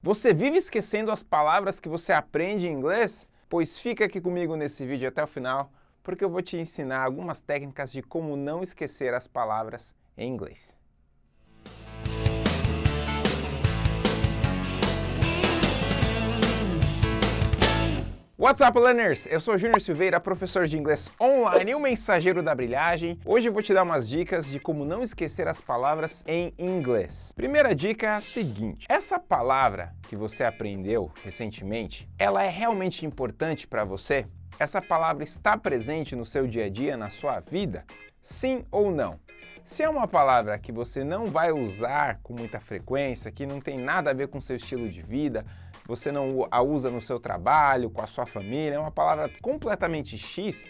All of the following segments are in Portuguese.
Você vive esquecendo as palavras que você aprende em inglês? Pois fica aqui comigo nesse vídeo até o final, porque eu vou te ensinar algumas técnicas de como não esquecer as palavras em inglês. What's up, learners? Eu sou Júnior Silveira, professor de inglês online e o mensageiro da brilhagem. Hoje eu vou te dar umas dicas de como não esquecer as palavras em inglês. Primeira dica é a seguinte, essa palavra que você aprendeu recentemente, ela é realmente importante para você? Essa palavra está presente no seu dia a dia, na sua vida? Sim ou não? Se é uma palavra que você não vai usar com muita frequência, que não tem nada a ver com seu estilo de vida, você não a usa no seu trabalho, com a sua família, é uma palavra completamente X,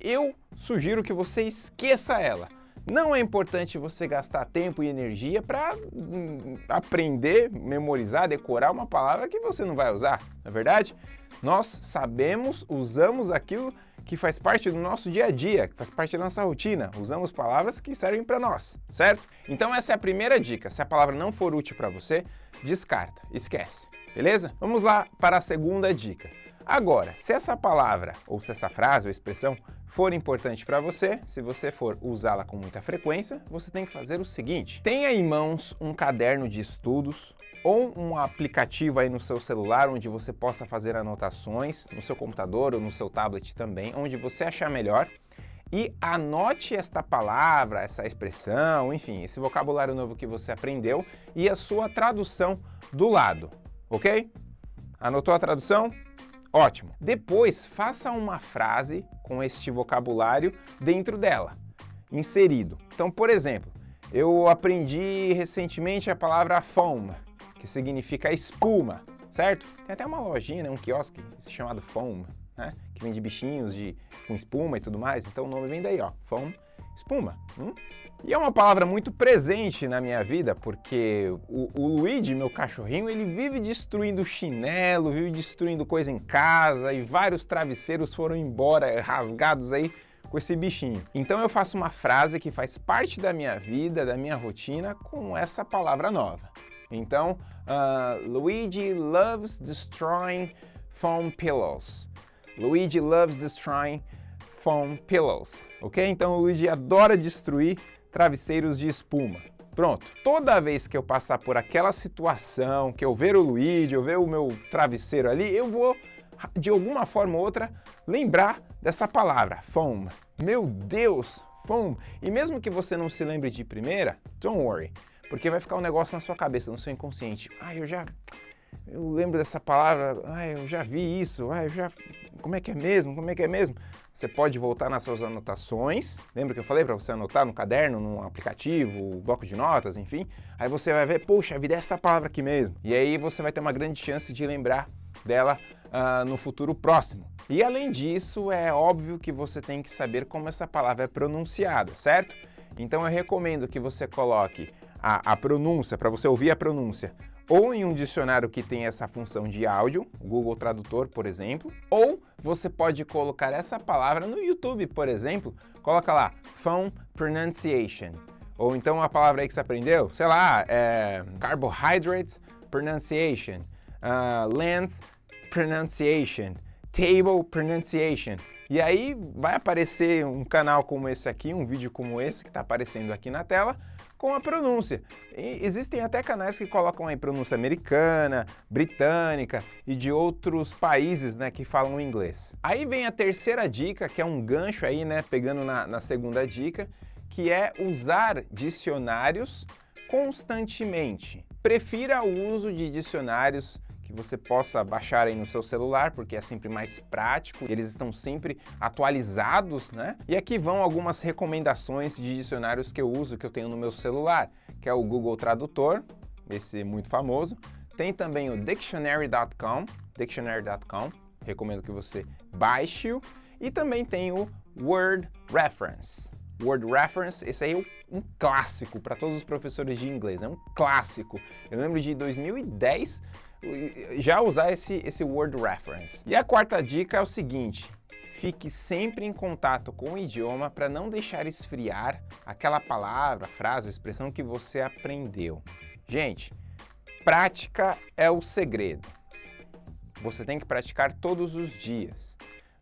eu sugiro que você esqueça ela. Não é importante você gastar tempo e energia para hum, aprender, memorizar, decorar uma palavra que você não vai usar, não é verdade? Nós sabemos, usamos aquilo que faz parte do nosso dia a dia, que faz parte da nossa rotina. Usamos palavras que servem para nós, certo? Então essa é a primeira dica. Se a palavra não for útil para você, descarta, esquece beleza? Vamos lá para a segunda dica. Agora, se essa palavra, ou se essa frase ou expressão for importante para você, se você for usá-la com muita frequência, você tem que fazer o seguinte. Tenha em mãos um caderno de estudos ou um aplicativo aí no seu celular onde você possa fazer anotações, no seu computador ou no seu tablet também, onde você achar melhor, e anote esta palavra, essa expressão, enfim, esse vocabulário novo que você aprendeu e a sua tradução do lado ok? Anotou a tradução? Ótimo. Depois, faça uma frase com este vocabulário dentro dela, inserido. Então, por exemplo, eu aprendi recentemente a palavra foam, que significa espuma, certo? Tem até uma lojinha, né, um quiosque chamado foam, né, que vende bichinhos de, com espuma e tudo mais. Então o nome vem daí, ó, foam, espuma. Hum? E é uma palavra muito presente na minha vida, porque o, o Luigi, meu cachorrinho, ele vive destruindo chinelo, vive destruindo coisa em casa e vários travesseiros foram embora, rasgados aí com esse bichinho. Então eu faço uma frase que faz parte da minha vida, da minha rotina, com essa palavra nova. Então, uh, Luigi loves destroying foam pillows. Luigi loves destroying foam pillows, ok? Então o Luigi adora destruir travesseiros de espuma. Pronto, toda vez que eu passar por aquela situação, que eu ver o Luigi, eu ver o meu travesseiro ali, eu vou, de alguma forma ou outra, lembrar dessa palavra, foam. Meu Deus, foam. E mesmo que você não se lembre de primeira, don't worry, porque vai ficar um negócio na sua cabeça, no seu inconsciente. Ah, eu já... Eu lembro dessa palavra, ah, eu já vi isso, ah, eu já... Como é que é mesmo? Como é que é mesmo? Você pode voltar nas suas anotações, lembra que eu falei para você anotar no caderno, no aplicativo, bloco de notas, enfim? Aí você vai ver, poxa, vida é essa palavra aqui mesmo. E aí você vai ter uma grande chance de lembrar dela uh, no futuro próximo. E além disso, é óbvio que você tem que saber como essa palavra é pronunciada, certo? Então eu recomendo que você coloque a, a pronúncia, para você ouvir a pronúncia, ou em um dicionário que tem essa função de áudio, Google Tradutor, por exemplo, ou você pode colocar essa palavra no YouTube, por exemplo, coloca lá, Phone Pronunciation, ou então a palavra aí que você aprendeu, sei lá, é, Carbohydrates Pronunciation, uh, Lens Pronunciation, Table Pronunciation, e aí vai aparecer um canal como esse aqui, um vídeo como esse que está aparecendo aqui na tela, com a pronúncia. E existem até canais que colocam aí pronúncia americana, britânica e de outros países né, que falam inglês. Aí vem a terceira dica, que é um gancho aí, né, pegando na, na segunda dica, que é usar dicionários constantemente. Prefira o uso de dicionários você possa baixar aí no seu celular, porque é sempre mais prático, eles estão sempre atualizados, né? E aqui vão algumas recomendações de dicionários que eu uso, que eu tenho no meu celular, que é o Google Tradutor, esse muito famoso. Tem também o Dictionary.com, Dictionary.com, recomendo que você baixe-o. E também tem o Word Reference. Word Reference, esse aí é um clássico para todos os professores de inglês, é um clássico. Eu lembro de 2010 já usar esse, esse Word Reference. E a quarta dica é o seguinte, fique sempre em contato com o idioma para não deixar esfriar aquela palavra, frase ou expressão que você aprendeu. Gente, prática é o segredo. Você tem que praticar todos os dias.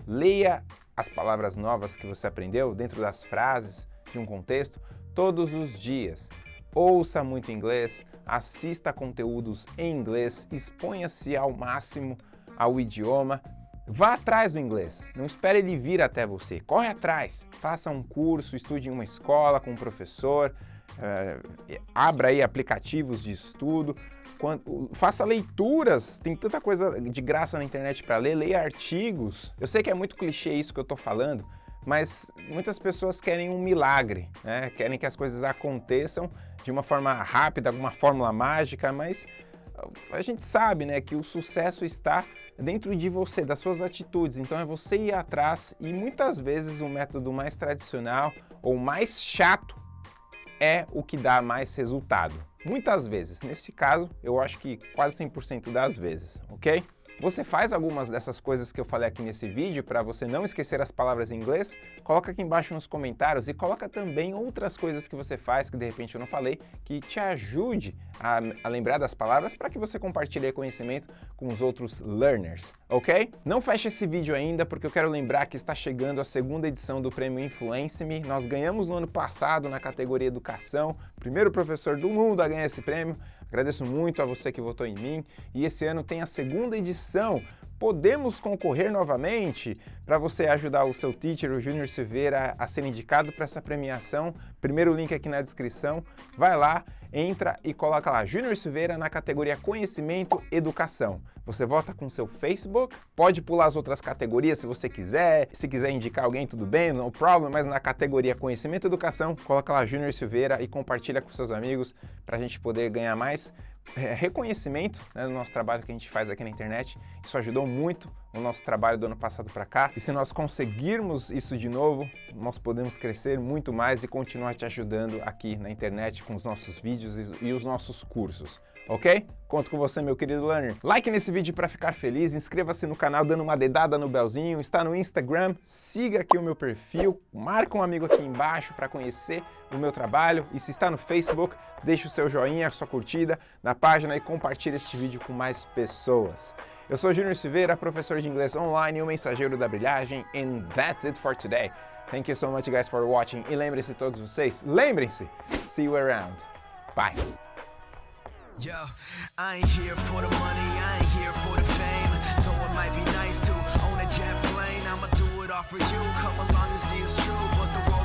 Leia as palavras novas que você aprendeu dentro das frases de um contexto todos os dias. Ouça muito inglês, assista conteúdos em inglês, exponha-se ao máximo ao idioma, vá atrás do inglês, não espere ele vir até você, corre atrás, faça um curso, estude em uma escola com um professor, uh, abra aí aplicativos de estudo, quando, faça leituras, tem tanta coisa de graça na internet para ler, leia artigos. Eu sei que é muito clichê isso que eu estou falando, mas muitas pessoas querem um milagre, né? querem que as coisas aconteçam de uma forma rápida, alguma fórmula mágica, mas a gente sabe né, que o sucesso está dentro de você, das suas atitudes, então é você ir atrás e muitas vezes o método mais tradicional ou mais chato é o que dá mais resultado. Muitas vezes, nesse caso, eu acho que quase 100% das vezes, ok? Você faz algumas dessas coisas que eu falei aqui nesse vídeo para você não esquecer as palavras em inglês? Coloca aqui embaixo nos comentários e coloca também outras coisas que você faz que de repente eu não falei, que te ajude a, a lembrar das palavras para que você compartilhe conhecimento com os outros learners, ok? Não feche esse vídeo ainda porque eu quero lembrar que está chegando a segunda edição do Prêmio Influence Me. Nós ganhamos no ano passado na categoria Educação, primeiro professor do mundo a ganhar esse prêmio. Agradeço muito a você que votou em mim e esse ano tem a segunda edição. Podemos concorrer novamente para você ajudar o seu teacher, o Júnior Silveira, a ser indicado para essa premiação. Primeiro link aqui na descrição. Vai lá, entra e coloca lá Júnior Silveira na categoria Conhecimento Educação. Você vota com seu Facebook, pode pular as outras categorias se você quiser, se quiser indicar alguém, tudo bem, no problem, mas na categoria Conhecimento Educação, coloca lá Júnior Silveira e compartilha com seus amigos para a gente poder ganhar mais reconhecimento né, do nosso trabalho que a gente faz aqui na internet. Isso ajudou muito o nosso trabalho do ano passado para cá. E se nós conseguirmos isso de novo, nós podemos crescer muito mais e continuar te ajudando aqui na internet com os nossos vídeos e os nossos cursos ok? Conto com você, meu querido learner. Like nesse vídeo para ficar feliz, inscreva-se no canal dando uma dedada no belzinho, está no Instagram, siga aqui o meu perfil, marca um amigo aqui embaixo para conhecer o meu trabalho e se está no Facebook, deixe o seu joinha, a sua curtida na página e compartilhe este vídeo com mais pessoas. Eu sou Júnior Silveira, professor de inglês online e o mensageiro da brilhagem, and that's it for today. Thank you so much guys for watching e lembrem-se todos vocês, lembrem-se, see you around. Bye. Yo, I ain't here for the money, I ain't here for the fame. Though it might be nice to own a jet plane, I'ma do it all for you. Come along and see it's true, but the road